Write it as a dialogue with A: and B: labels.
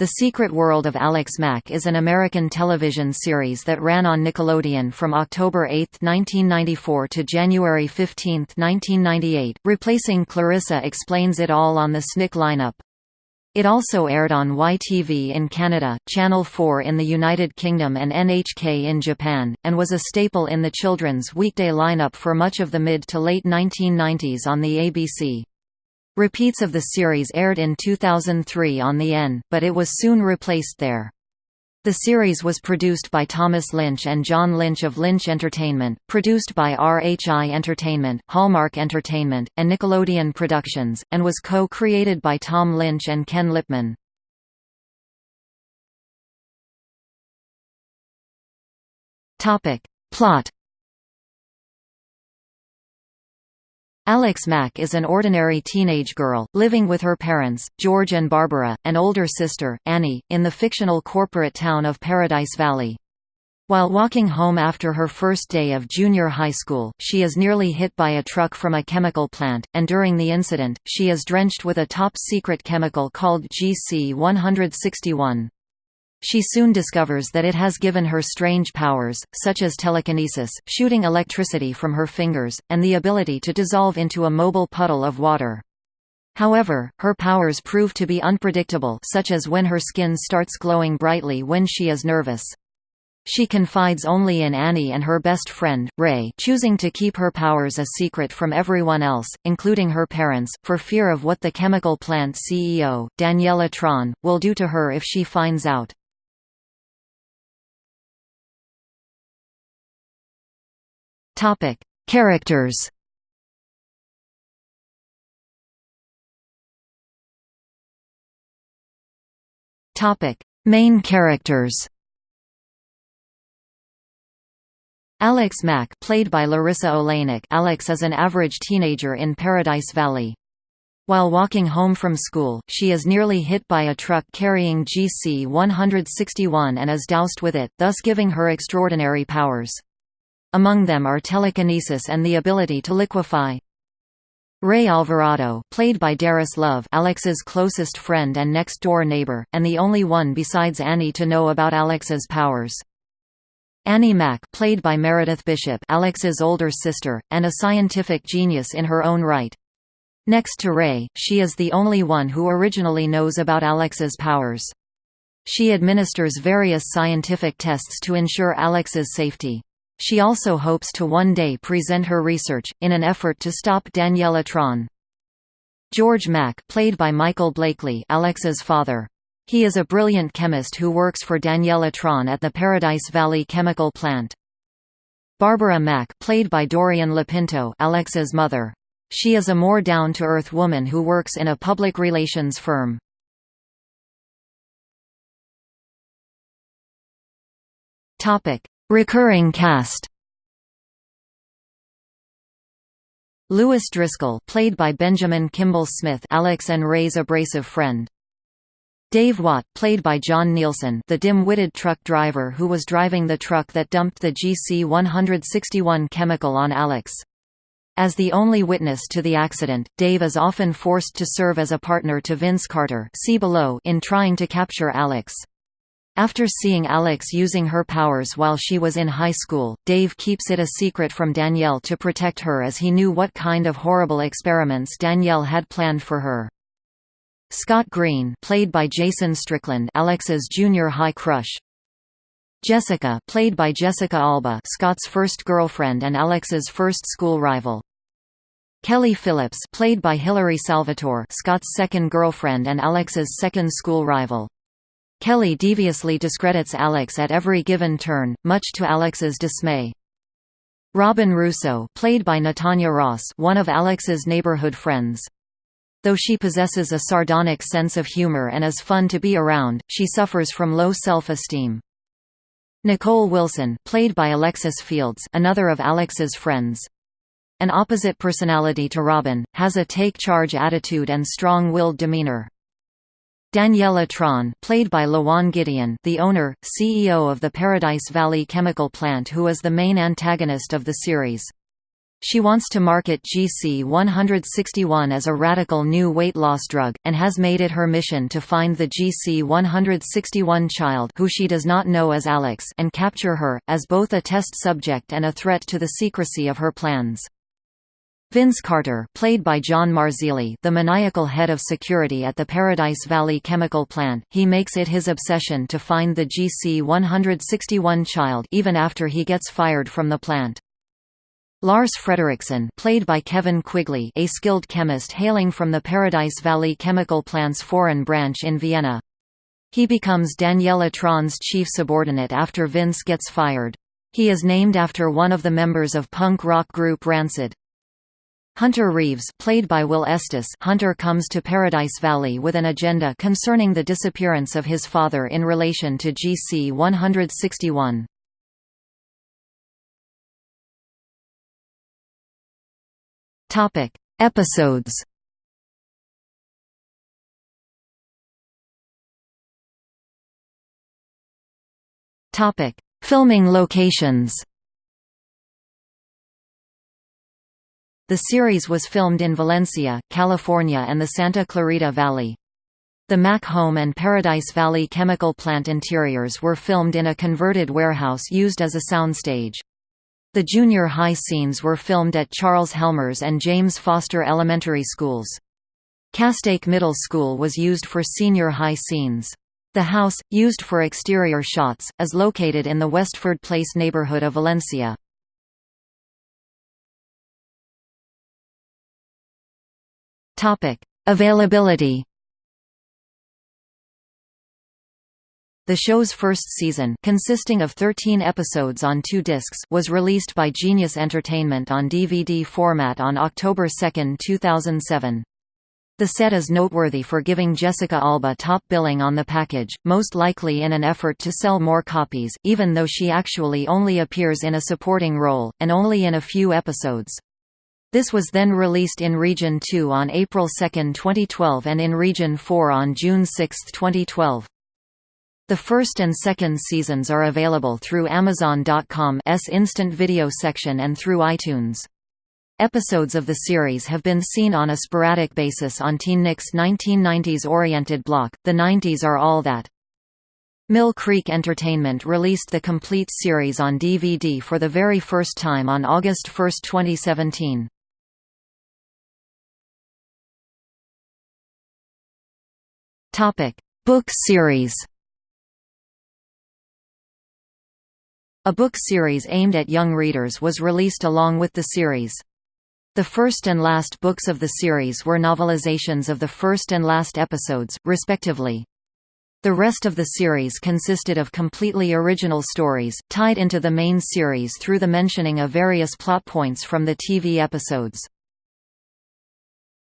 A: The Secret World of Alex Mack is an American television series that ran on Nickelodeon from October 8, 1994 to January 15, 1998, replacing Clarissa Explains It All on the SNICK lineup. It also aired on YTV in Canada, Channel 4 in the United Kingdom and NHK in Japan, and was a staple in the children's weekday lineup for much of the mid to late 1990s on the ABC. Repeats of the series aired in 2003 on the N, but it was soon replaced there. The series was produced by Thomas Lynch and John Lynch of Lynch Entertainment, produced by RHI Entertainment, Hallmark Entertainment, and Nickelodeon Productions, and was co-created by Tom Lynch and Ken Lipman. Plot Alex Mack is an ordinary teenage girl, living with her parents, George and Barbara, and older sister, Annie, in the fictional corporate town of Paradise Valley. While walking home after her first day of junior high school, she is nearly hit by a truck from a chemical plant, and during the incident, she is drenched with a top-secret chemical called GC-161. She soon discovers that it has given her strange powers, such as telekinesis, shooting electricity from her fingers, and the ability to dissolve into a mobile puddle of water. However, her powers prove to be unpredictable such as when her skin starts glowing brightly when she is nervous. She confides only in Annie and her best friend, Ray choosing to keep her powers a secret from everyone else, including her parents, for fear of what the chemical plant CEO, Danielle Atron, will do to her if she finds out.
B: Topic: Characters.
A: Topic: Main characters. Alex Mack played by Larisa Oleynik Alex is an average teenager in Paradise Valley. While walking home from school, she is nearly hit by a truck carrying GC-161 and is doused with it, thus giving her extraordinary powers. Among them are telekinesis and the ability to liquefy. Ray Alvarado, played by Darris Love Alex's closest friend and next-door neighbor, and the only one besides Annie to know about Alex's powers. Annie Mack played by Meredith Bishop Alex's older sister, and a scientific genius in her own right. Next to Ray, she is the only one who originally knows about Alex's powers. She administers various scientific tests to ensure Alex's safety. She also hopes to one day present her research, in an effort to stop Danielle Atron. George Mack played by Michael Blakley Alex's father. He is a brilliant chemist who works for Danielle Atron at the Paradise Valley chemical plant. Barbara Mack played by Dorian Lopinto Alex's mother. She is a more down-to-earth woman who works in a public relations firm. Topic: Recurring cast Lewis Driscoll played by Benjamin Kimball Smith Alex and Ray's abrasive friend. Dave Watt played by John Nielsen the dim-witted truck driver who was driving the truck that dumped the GC-161 chemical on Alex. As the only witness to the accident, Dave is often forced to serve as a partner to Vince Carter see below in trying to capture Alex. After seeing Alex using her powers while she was in high school, Dave keeps it a secret from Danielle to protect her as he knew what kind of horrible experiments Danielle had planned for her. Scott Green played by Jason Strickland Alex's junior high crush. Jessica played by Jessica Alba Scott's first girlfriend and Alex's first school rival. Kelly Phillips played by Hilary Salvatore Scott's second girlfriend and Alex's second school rival. Kelly deviously discredits Alex at every given turn, much to Alex's dismay. Robin Russo played by Natanya Ross one of Alex's neighborhood friends. Though she possesses a sardonic sense of humor and is fun to be around, she suffers from low self-esteem. Nicole Wilson played by Alexis Fields another of Alex's friends. An opposite personality to Robin, has a take-charge attitude and strong-willed demeanor. Danielle Atron played by Louan Gideon the owner, CEO of the Paradise Valley chemical plant who is the main antagonist of the series. She wants to market GC161 as a radical new weight loss drug, and has made it her mission to find the GC161 child who she does not know as Alex and capture her, as both a test subject and a threat to the secrecy of her plans. Vince Carter played by John Marzilli the maniacal head of security at the Paradise Valley chemical plant, he makes it his obsession to find the GC-161 child even after he gets fired from the plant. Lars Frederiksen played by Kevin Quigley a skilled chemist hailing from the Paradise Valley chemical plant's foreign branch in Vienna. He becomes Danielle Atron's chief subordinate after Vince gets fired. He is named after one of the members of punk rock group Rancid. Hunter Reeves played by Will Estes Hunter comes to Paradise Valley with an agenda concerning the disappearance of his father in relation to GC-161. Topic: Episodes Topic: Filming locations The series was filmed in Valencia, California and the Santa Clarita Valley. The Mack home and Paradise Valley chemical plant interiors were filmed in a converted warehouse used as a soundstage. The junior high scenes were filmed at Charles Helmers and James Foster Elementary Schools. Castaic Middle School was used for senior high scenes. The house, used for exterior shots, is located in the Westford Place neighborhood of Valencia.
B: Topic: Availability.
A: The show's first season, consisting of 13 episodes on two discs, was released by Genius Entertainment on DVD format on October 2, 2007. The set is noteworthy for giving Jessica Alba top billing on the package, most likely in an effort to sell more copies, even though she actually only appears in a supporting role, and only in a few episodes. This was then released in Region 2 on April 2, 2012 and in Region 4 on June 6, 2012. The first and second seasons are available through Amazon.com's instant video section and through iTunes. Episodes of the series have been seen on a sporadic basis on TeenNick's 1990s-oriented block, The 90s Are All That. Mill Creek Entertainment released the complete series on DVD for the very first time on August 1, 2017.
B: Topic: Book series.
A: A book series aimed at young readers was released along with the series. The first and last books of the series were novelizations of the first and last episodes, respectively. The rest of the series consisted of completely original stories, tied into the main series through the mentioning of various plot points from the TV episodes.